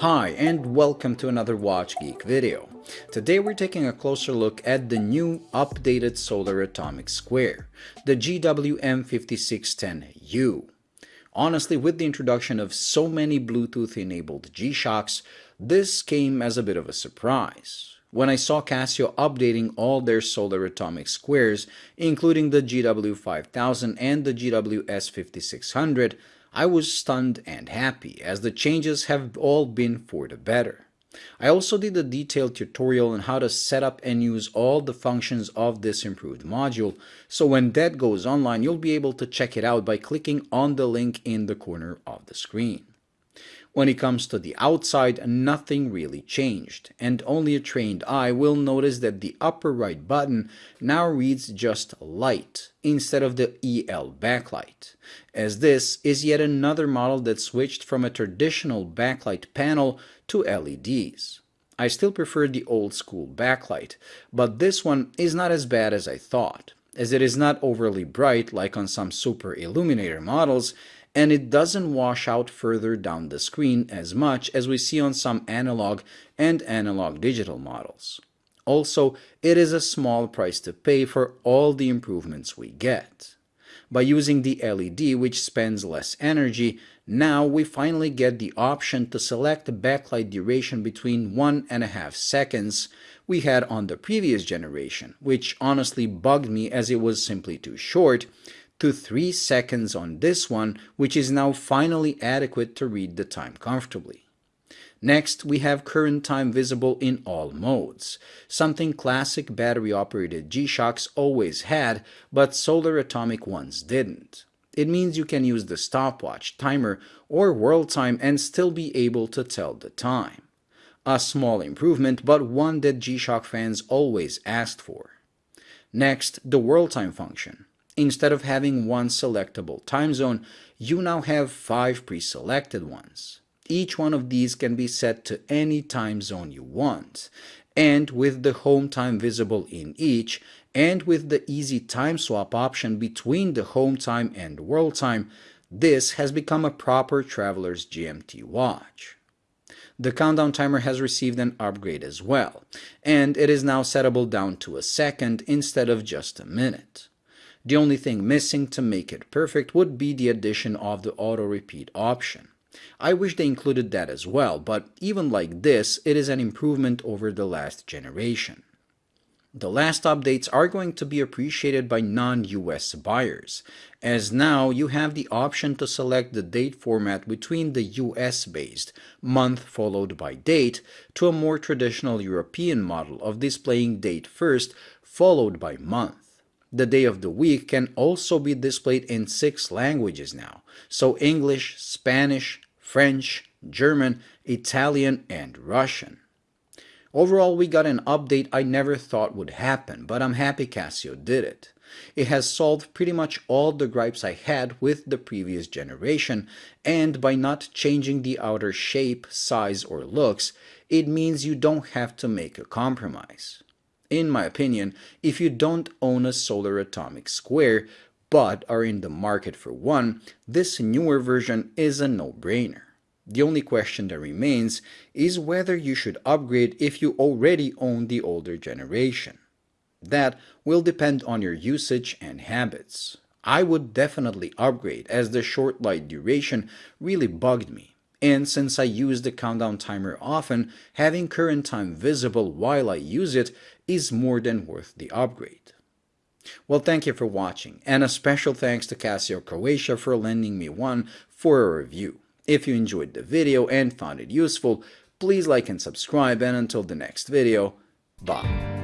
Hi and welcome to another Watch Geek video. Today we're taking a closer look at the new updated Solar Atomic Square, the GWM5610U. Honestly, with the introduction of so many Bluetooth-enabled G-Shocks, this came as a bit of a surprise. When I saw Casio updating all their Solar Atomic Squares, including the GW5000 and the GWS5600, I was stunned and happy as the changes have all been for the better. I also did a detailed tutorial on how to set up and use all the functions of this improved module, so when that goes online you'll be able to check it out by clicking on the link in the corner of the screen. When it comes to the outside, nothing really changed, and only a trained eye will notice that the upper right button now reads just light instead of the EL backlight, as this is yet another model that switched from a traditional backlight panel to LEDs. I still prefer the old school backlight, but this one is not as bad as I thought, as it is not overly bright like on some super illuminator models, and it doesn't wash out further down the screen as much as we see on some analog and analog digital models. Also, it is a small price to pay for all the improvements we get. By using the LED, which spends less energy, now we finally get the option to select the backlight duration between one and a half seconds we had on the previous generation, which honestly bugged me as it was simply too short, to 3 seconds on this one, which is now finally adequate to read the time comfortably. Next, we have current time visible in all modes, something classic battery-operated G-Shocks always had, but solar atomic ones didn't. It means you can use the stopwatch, timer, or world time and still be able to tell the time. A small improvement, but one that G-Shock fans always asked for. Next, the world time function. Instead of having one selectable time zone, you now have five pre-selected ones. Each one of these can be set to any time zone you want, and with the home time visible in each, and with the easy time swap option between the home time and world time, this has become a proper traveler's GMT watch. The countdown timer has received an upgrade as well, and it is now settable down to a second instead of just a minute. The only thing missing to make it perfect would be the addition of the auto repeat option. I wish they included that as well, but even like this, it is an improvement over the last generation. The last updates are going to be appreciated by non-US buyers, as now you have the option to select the date format between the US-based month followed by date to a more traditional European model of displaying date first followed by month. The day of the week can also be displayed in six languages now, so English, Spanish, French, German, Italian, and Russian. Overall, we got an update I never thought would happen, but I'm happy Casio did it. It has solved pretty much all the gripes I had with the previous generation, and by not changing the outer shape, size, or looks, it means you don't have to make a compromise in my opinion, if you don't own a solar atomic square but are in the market for one, this newer version is a no-brainer. The only question that remains is whether you should upgrade if you already own the older generation. That will depend on your usage and habits. I would definitely upgrade as the short light duration really bugged me. And since I use the countdown timer often, having current time visible while I use it is more than worth the upgrade. Well, thank you for watching, and a special thanks to Casio Croatia for lending me one for a review. If you enjoyed the video and found it useful, please like and subscribe, and until the next video, bye.